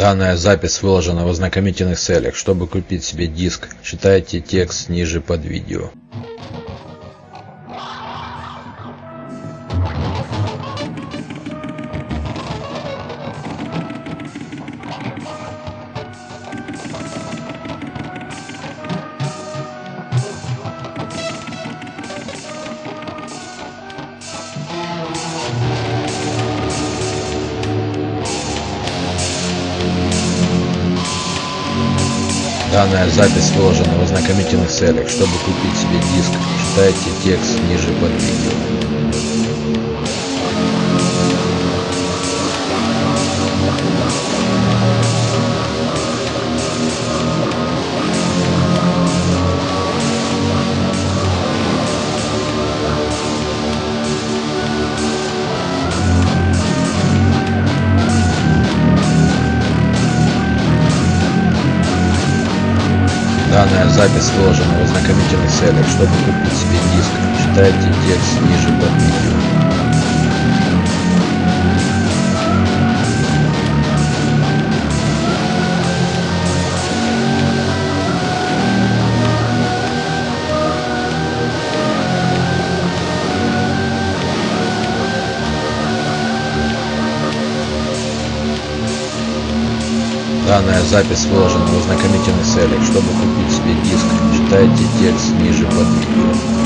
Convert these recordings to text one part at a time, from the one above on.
Данная запись выложена в ознакомительных целях. Чтобы купить себе диск, читайте текст ниже под видео. Запись выложена в ознакомительных целях. Чтобы купить себе диск, читайте текст ниже под видео. Запись выложена в ознакомительных целях. Чтобы купить себе диск, читайте текст ниже под видео. Данная запись выложена в ознакомительных целях. Чтобы купить себе диск, читайте текст ниже под видео.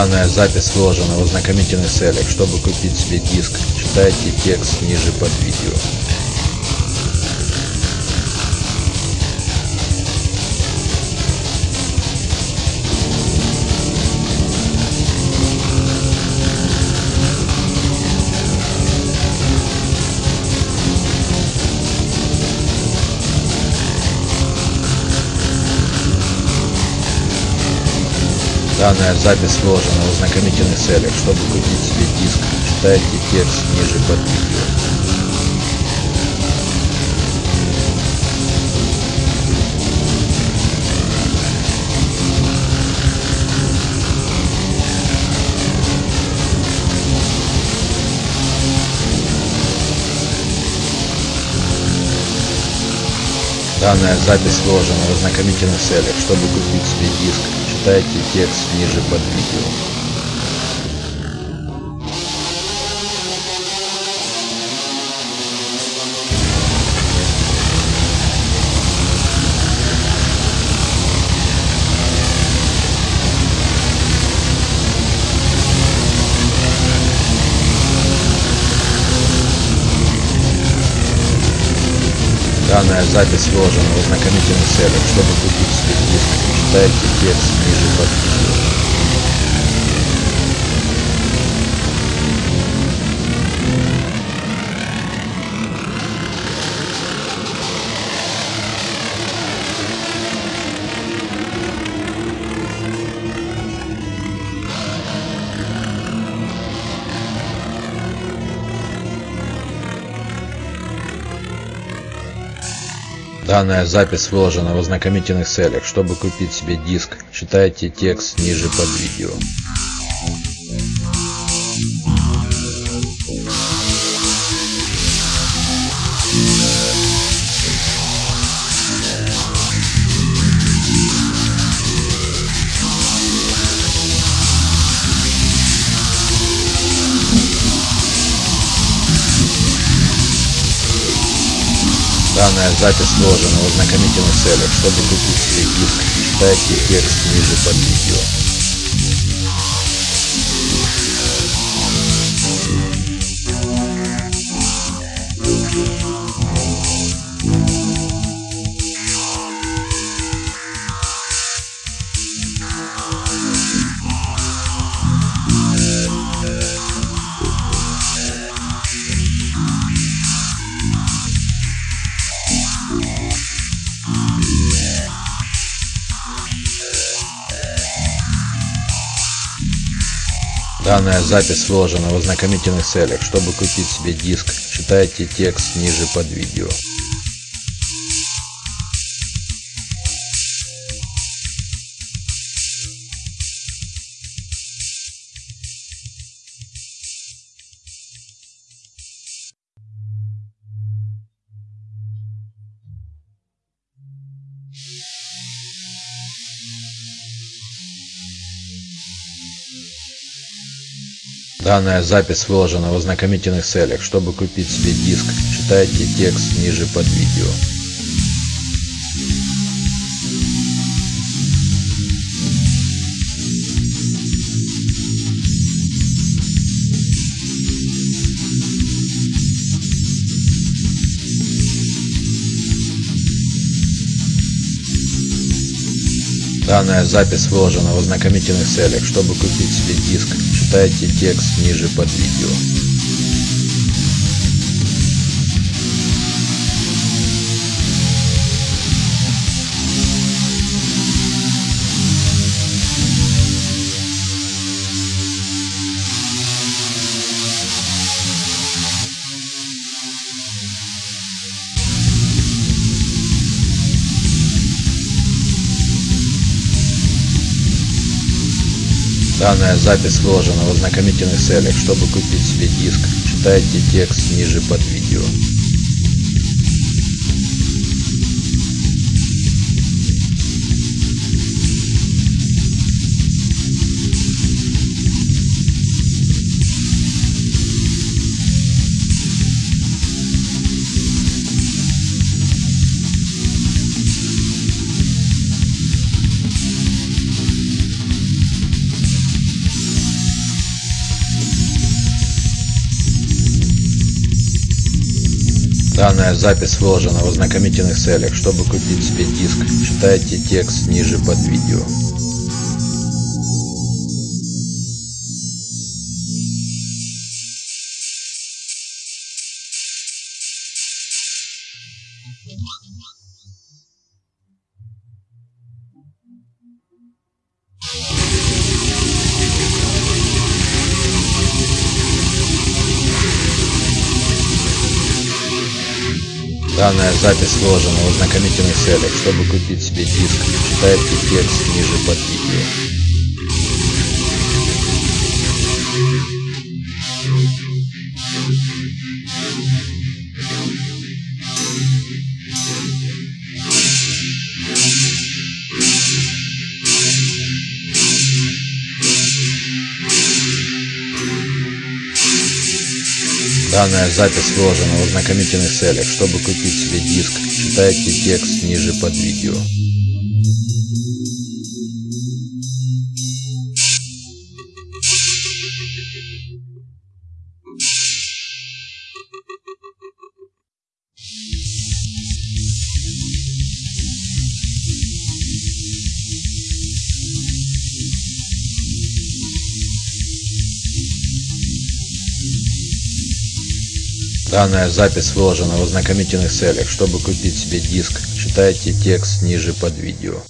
Данная запись выложена в ознакомительных целях. Чтобы купить себе диск, читайте текст ниже под видео. Данная запись выложена в ознакомительных целях. Чтобы купить себе диск, читайте текст ниже под видео. Данная запись выложена в ознакомительных целях. Чтобы купить себе диск, читайте текст ниже под видео. Данная запись выложена в ознакомительных целях. Чтобы купить себе диск, читайте текст ниже под видео. Данная запись выложена в ознакомительных целях. Чтобы купить себе диск, читайте текст ниже под видео. Данная запись выложена в ознакомительных целях. Чтобы купить себе диск, читайте текст ниже под видео. Данная запись выложена в ознакомительных целях. Чтобы купить себе диск, читайте текст ниже под видео. Данная запись выложена в ознакомительных целях. Чтобы купить себе диск, читайте текст ниже под видео. Данная запись выложена в ознакомительных целях. Чтобы купить себе диск, читайте текст ниже под видео. Данная запись выложена в ознакомительных целях. Чтобы купить себе диск, читайте текст ниже под видео. Данная запись выложена в ознакомительных целях. Чтобы купить себе диск, читайте текст ниже под видео. Данная запись выложена в ознакомительных целях. Чтобы купить себе диск, читайте текст ниже под видео. Данная запись выложена в ознакомительных целях. Чтобы купить себе диск, читайте текст ниже под видео. Данная запись выложена в ознакомительных целях. Чтобы купить себе диск, читайте текст ниже под видео.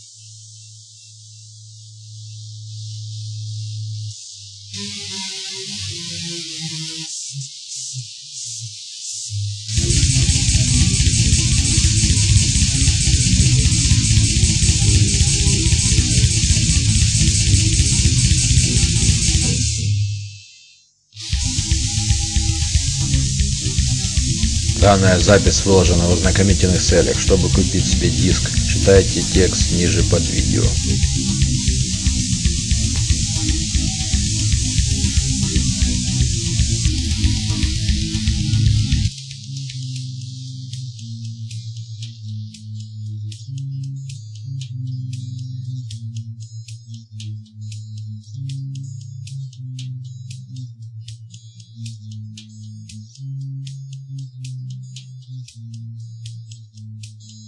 Данная запись выложена в ознакомительных целях. Чтобы купить себе диск, читайте текст ниже под видео.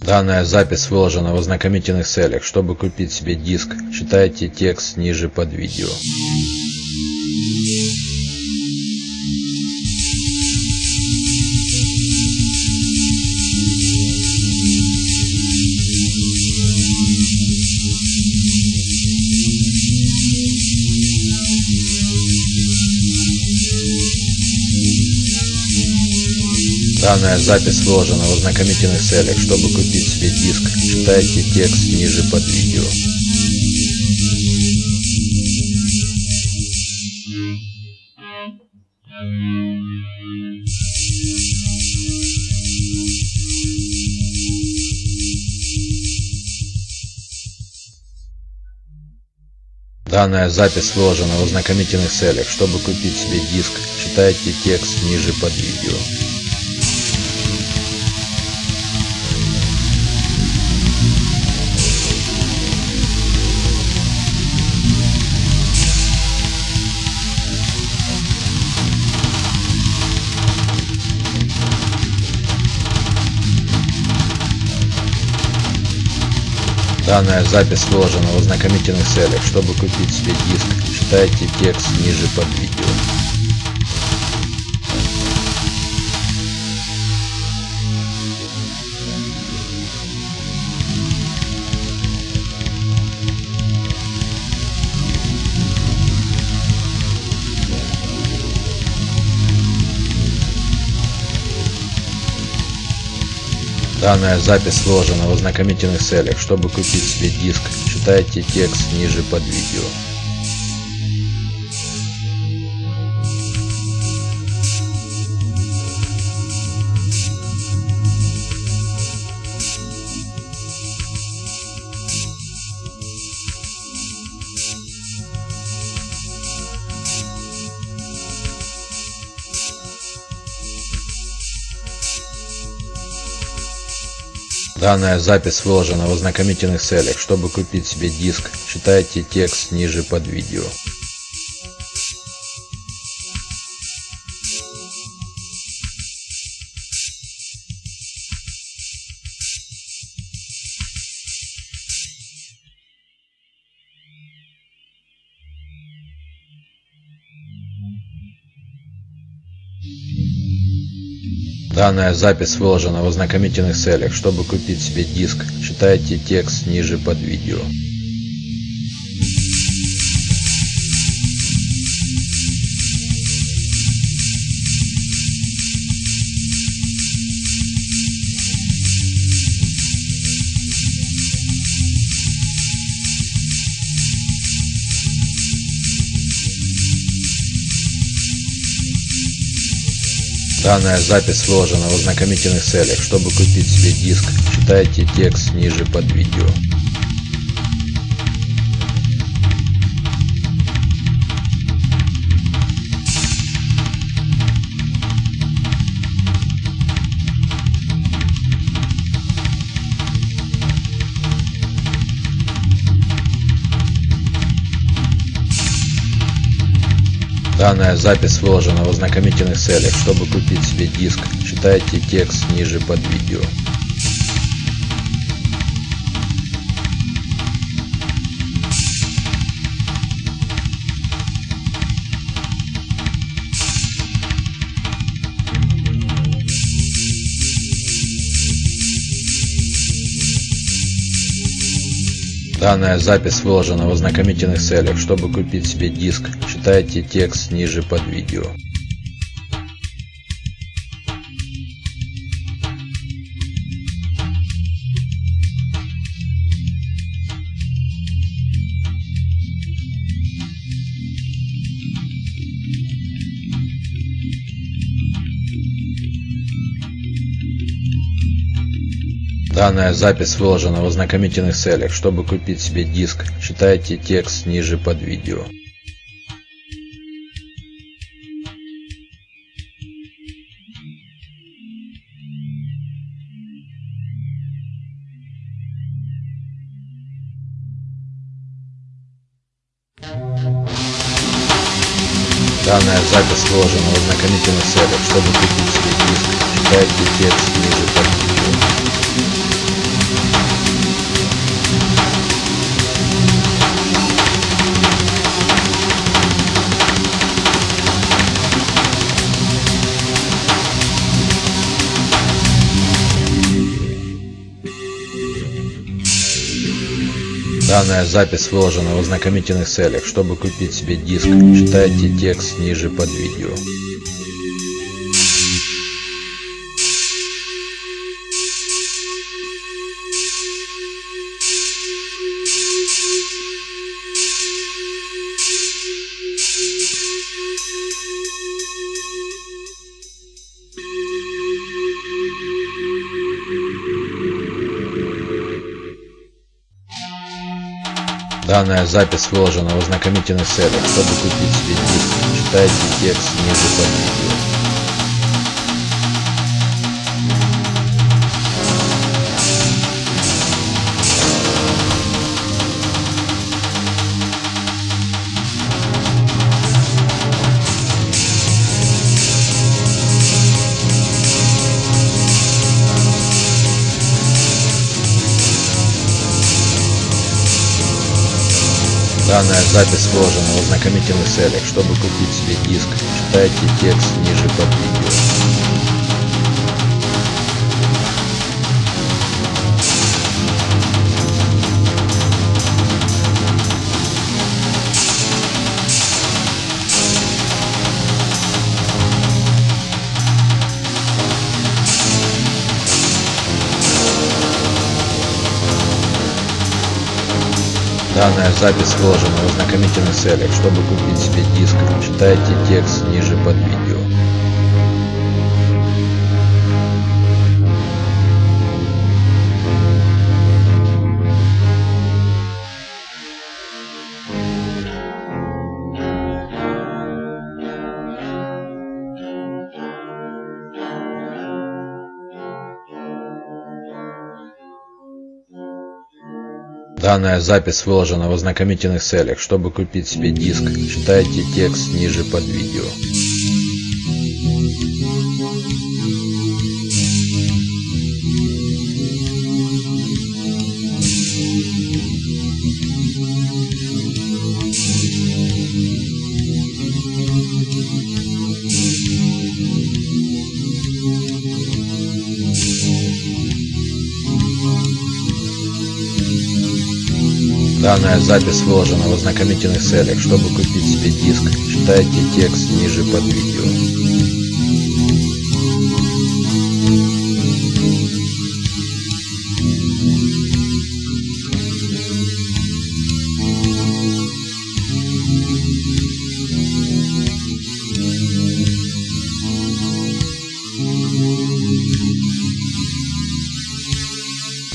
Данная запись выложена в ознакомительных целях. Чтобы купить себе диск, читайте текст ниже под видео. Данная запись выложена в ознакомительных целях. Чтобы купить себе диск, читайте текст ниже под видео. Данная запись выложена в ознакомительных целях. Чтобы купить себе диск, читайте текст ниже под видео. Данная запись выложена в ознакомительных целях. Чтобы купить себе диск, читайте текст ниже под видео. Данная запись выложена в ознакомительных целях. Чтобы купить себе диск, читайте текст ниже под видео. Данная запись выложена в ознакомительных целях. Чтобы купить себе диск, читайте текст ниже под видео. Данная запись выложена в ознакомительных целях. Чтобы купить себе диск, читайте текст ниже под видео. Данная запись выложена в ознакомительных целях. Чтобы купить себе диск, читайте текст ниже под видео. Данная запись выложена в ознакомительных целях. Чтобы купить себе диск, читайте текст ниже под видео. Данная запись выложена в ознакомительных целях. Чтобы купить себе диск, читайте текст ниже под видео. Данная запись выложена в ознакомительных целях. Чтобы купить себе диск, читайте текст ниже под видео. Данная запись выложена в ознакомительных целях. Чтобы купить себе диск, читайте текст ниже Данная запись выложена в ознакомительных целях. Чтобы купить себе диск, читайте текст ниже под видео. Данная запись выложена в ознакомительных целях. Чтобы купить себе читайте текст ниже под видео. Данная запись сложена в ознакомительных целях. Чтобы купить себе диск, читайте текст ниже под видео. Данная запись выложена в ознакомительных целях. Чтобы купить себе диск, читайте текст ниже под видео. Данная запись выложена в ознакомительных целях. Чтобы купить себе диск, читайте текст ниже под видео. Данная запись выложена в ознакомительных целях. Чтобы купить себе диск, читайте текст ниже под видео.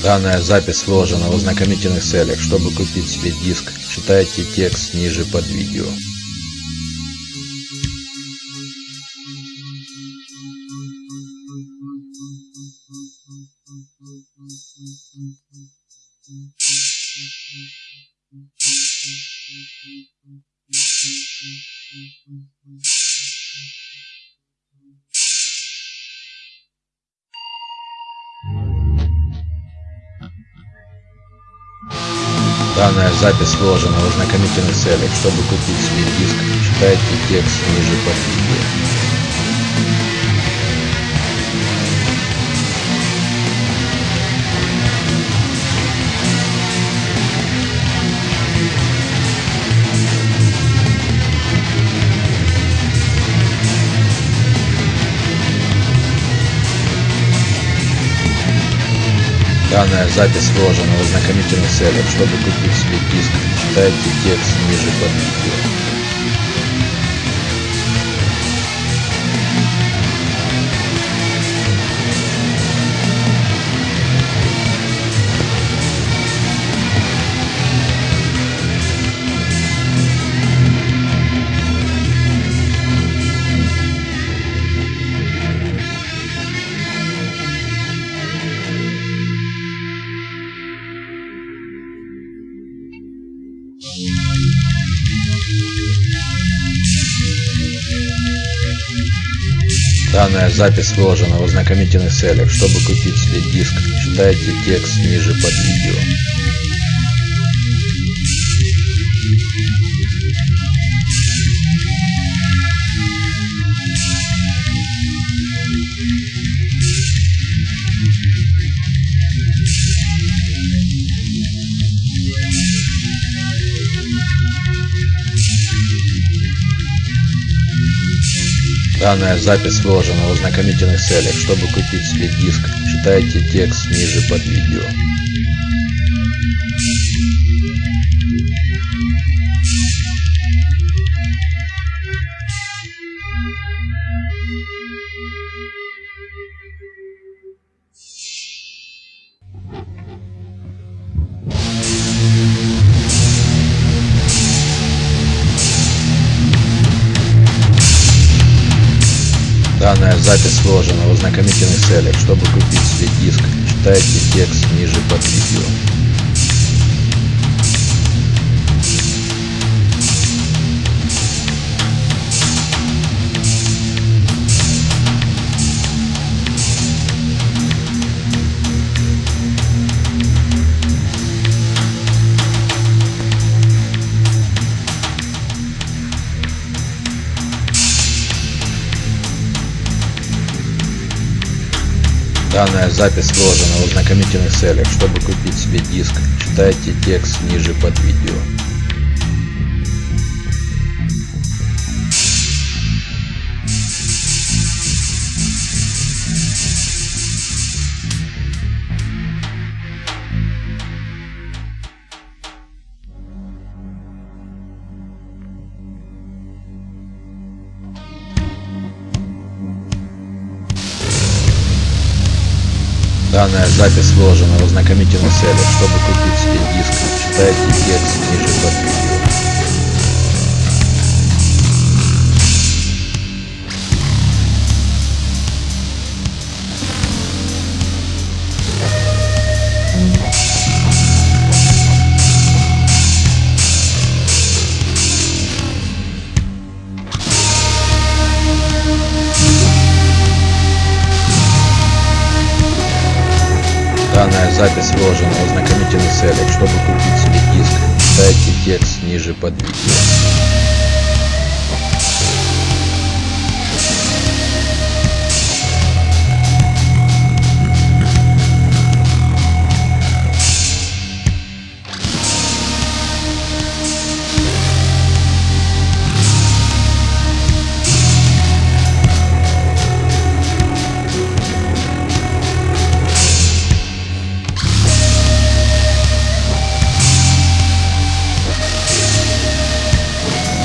Данная запись выложена в ознакомительных целях. Чтобы купить себе диск, читайте текст ниже под видео. Данная запись выложена в ознакомительных целях. Чтобы купить себе диск, читайте текст ниже под видео. Данная запись выложена в ознакомительных целях. Чтобы купить себе диск, читайте текст ниже под видео. Данная запись выложена в ознакомительных целях. Чтобы купить себе диск, читайте текст ниже под видео. Данная запись выложена в ознакомительных целях. Чтобы купить себе диск, читайте текст ниже под видео. Данная запись сложена в ознакомительных целях. Чтобы купить себе диск, читайте текст ниже под видео. Данная запись сложена в ознакомительных целях. Чтобы купить себе диск, читайте текст ниже под видео. Данная запись сложена в ознакомительных целях. Чтобы купить себе диск, читайте текст ниже под сложена в ознакомительных. Чтобы купить себе диск, читайте текст ниже под видео.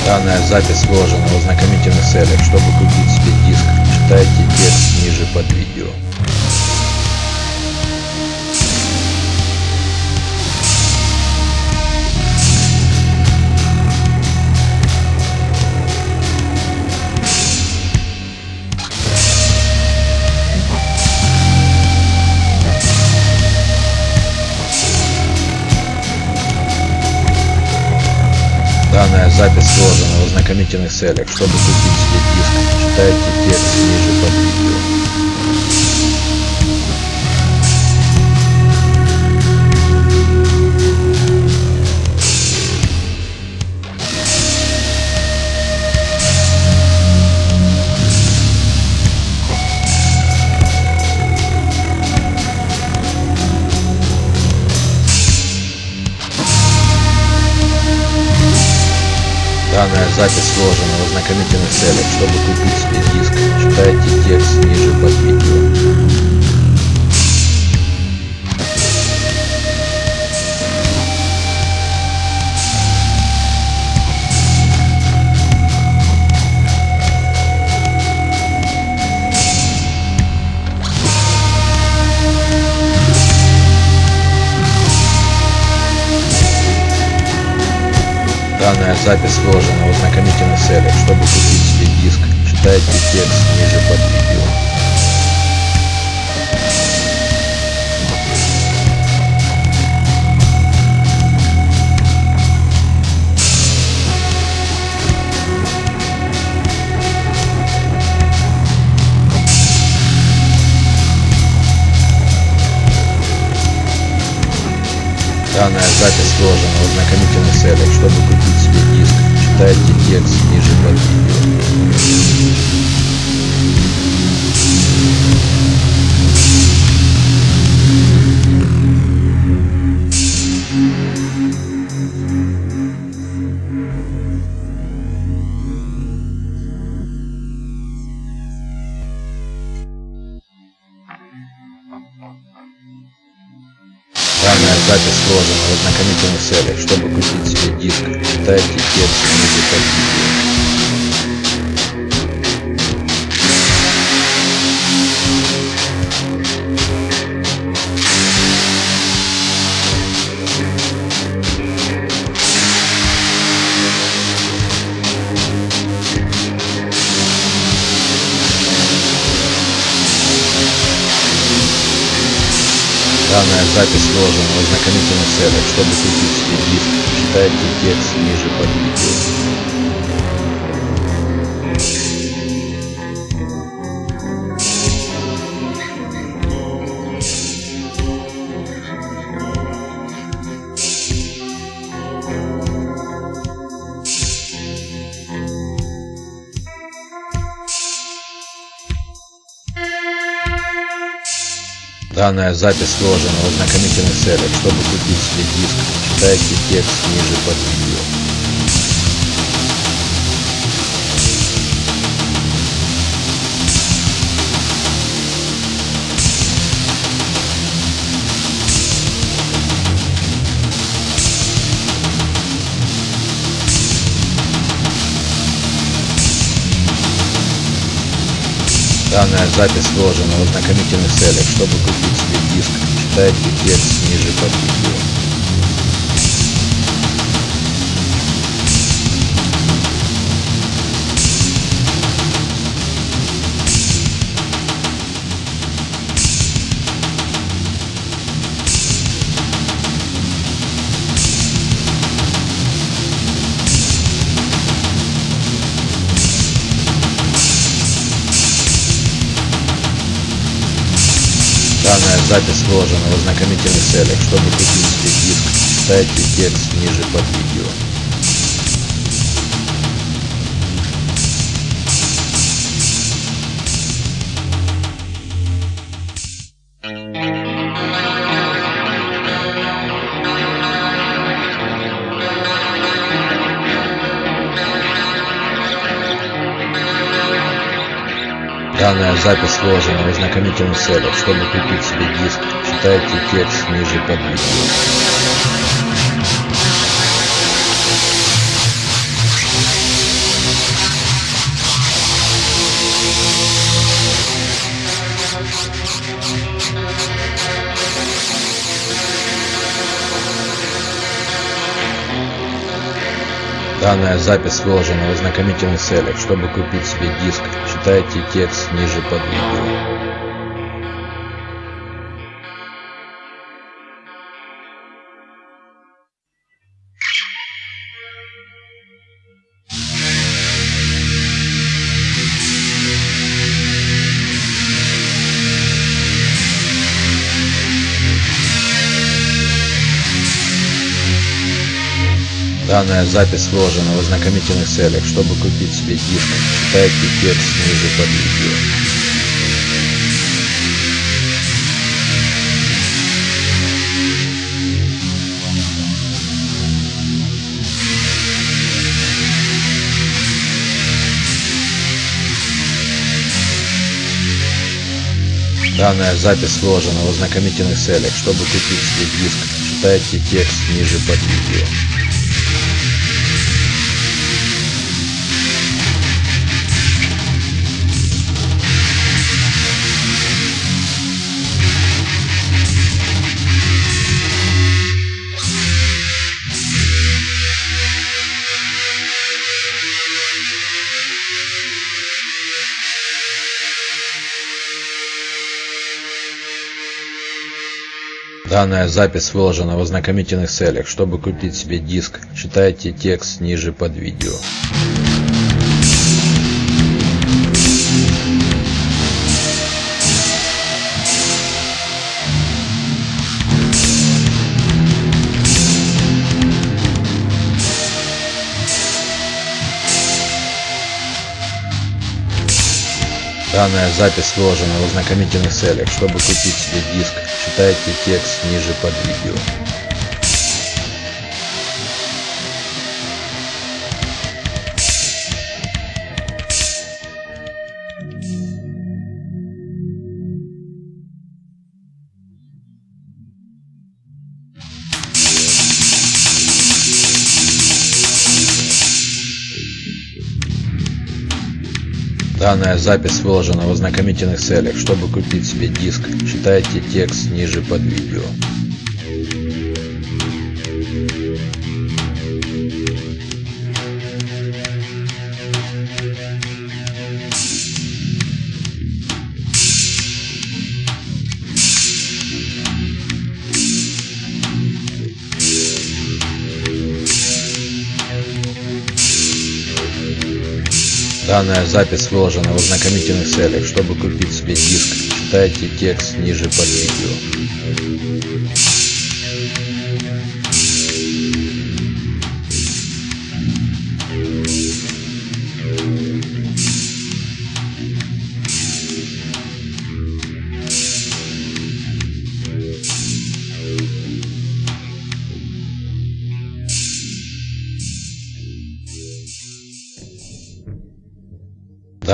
Данная запись сложена в ознакомительных целях. Чтобы купить себе диск, читайте текст ниже под видео. Запись сложена в ознакомительных целях. Чтобы купить себе диск, читайте текст ниже под видео. Данная запись сложена в ознакомительных целях. Чтобы купить себе диск, читайте текст ниже под видео. Данная запись сложена в ознакомительных целях. Чтобы купить себе диск, читайте текст ниже под видео. Данная запись сложена в ознакомительных целях. Чтобы купить читайте текст ниже под видео. Целях. Чтобы купить себе диск, читайте текст под видео. Данная запись выложена в ознакомительных целях. Чтобы купить диск, читайте текст ниже под видео. Данная запись выложена в ознакомительных целях. Чтобы купить себе диск, читайте текст ниже под видео. Данная запись выложена в ознакомительных целях. Чтобы купить себе диск, читайте текст ниже под видео. Запись выложена в ознакомительных целях. Чтобы купить себе диск, читайте текст ниже под видео. Данная запись выложена в ознакомительных целях. Чтобы купить себе диск, читайте текст ниже под видео. Данная запись выложена в ознакомительных целях. Чтобы купить себе диск, читайте текст ниже под видео. Данная запись выложена в ознакомительных целях. Чтобы купить себе диск, читайте текст ниже под видео. Данная запись выложена в ознакомительных целях. Чтобы купить себе диск, читайте текст ниже под видео. Данная запись выложена в ознакомительных целях. Чтобы купить себе диск, читайте текст ниже под видео. Данная запись выложена в ознакомительных целях. Чтобы купить себе диск, читайте текст ниже под видео. Данная запись выложена в ознакомительных целях. Чтобы купить себе диск, читайте текст ниже под видео. Данная запись выложена в ознакомительных целях. Чтобы купить себе диск, читайте текст ниже под видео.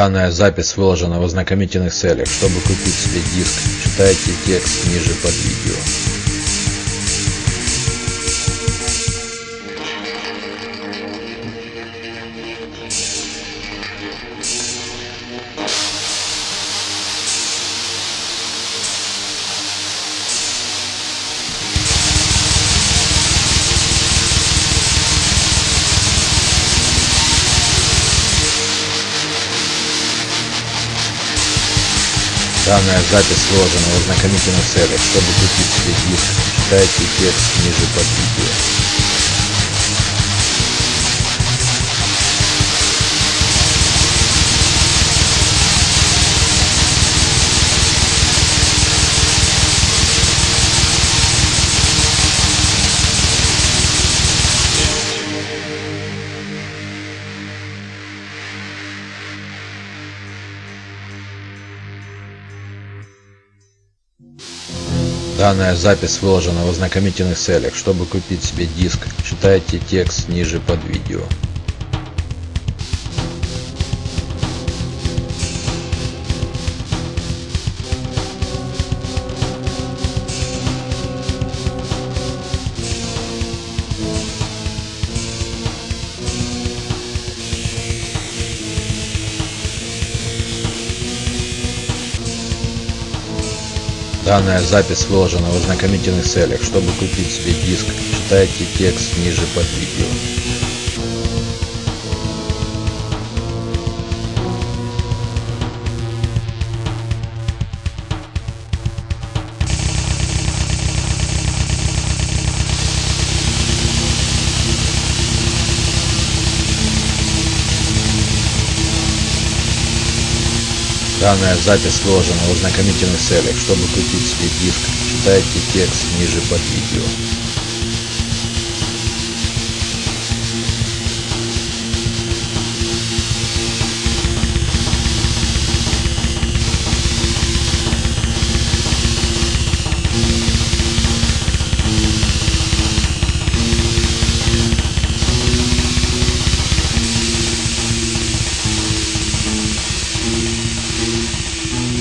Данная запись выложена в ознакомительных целях. Чтобы купить себе диск, читайте текст ниже под видео. Данная запись сложена в ознакомительных целях. Чтобы купить диск, читайте текст ниже под видео. Данная запись выложена в ознакомительных целях. Чтобы купить себе диск, читайте текст ниже под видео. Данная запись выложена в ознакомительных целях. Чтобы купить себе диск, читайте текст ниже под видео. Данная запись сложена в ознакомительных целях. Чтобы купить себе диск, читайте текст ниже под видео.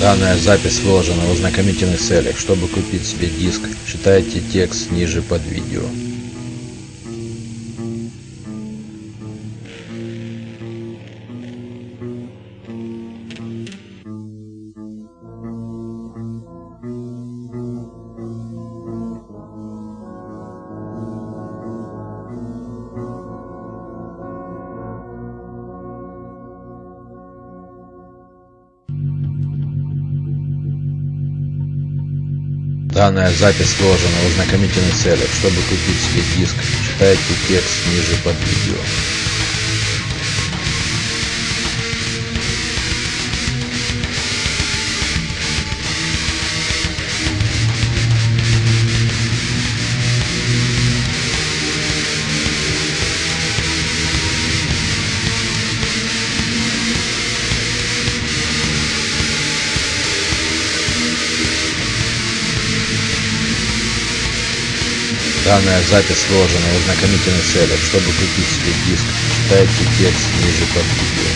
Данная запись выложена в ознакомительных целях. Чтобы купить себе диск, читайте текст ниже под видео. Данная запись сложена в ознакомительных целях. Чтобы купить себе диск, читайте текст ниже под видео. Данная запись сложена в ознакомительных целях. Чтобы купить себе диск, читайте текст ниже под видео.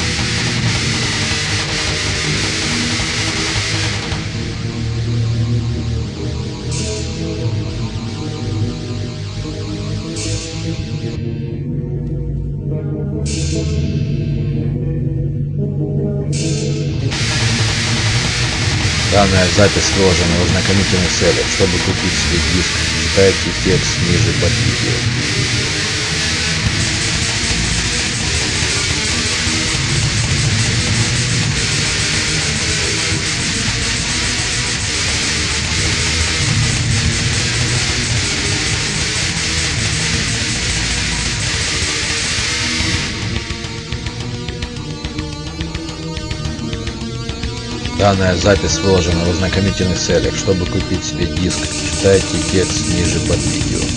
Данная запись сложена в ознакомительных целях. Чтобы купить себе диск, читайте текст ниже под видео. Данная запись выложена в ознакомительных целях. Чтобы купить себе диск, читайте текст ниже под видео.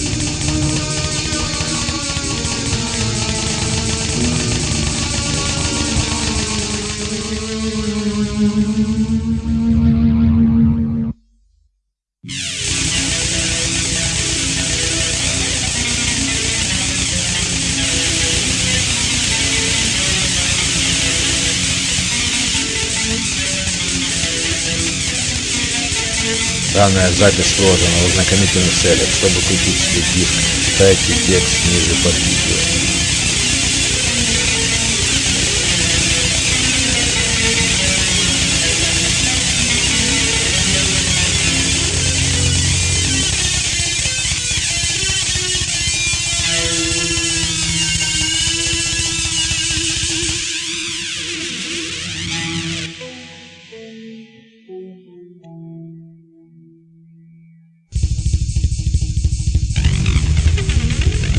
Данная запись сложена в ознакомительных целях. Чтобы купить диск, читайте текст ниже под видео.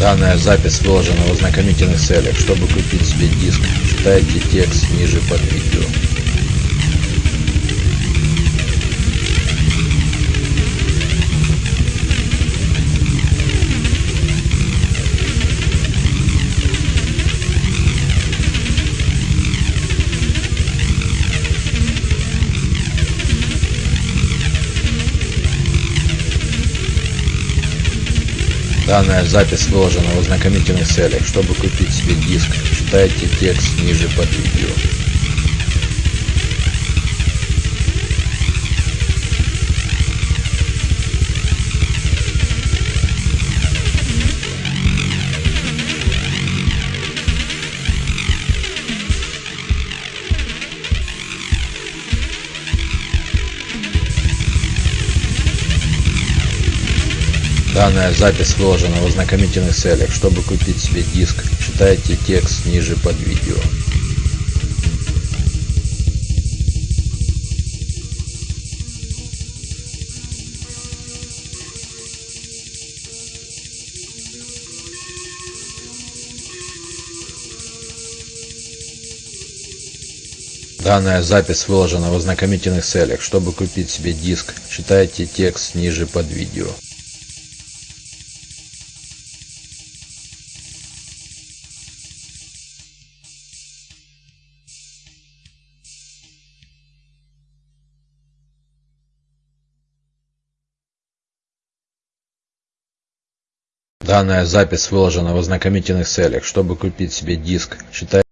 Данная запись выложена в ознакомительных целях. Чтобы купить себе диск, читайте текст ниже под видео. Данная запись выложена в ознакомительных целях. Чтобы купить себе диск, читайте текст ниже под видео. Данная запись выложена в ознакомительных целях. Чтобы купить себе диск, читайте текст ниже под видео. Данная запись выложена в ознакомительных целях. Чтобы купить себе диск, читайте текст ниже под видео. Данная запись выложена в ознакомительных целях. Чтобы купить себе диск, читайте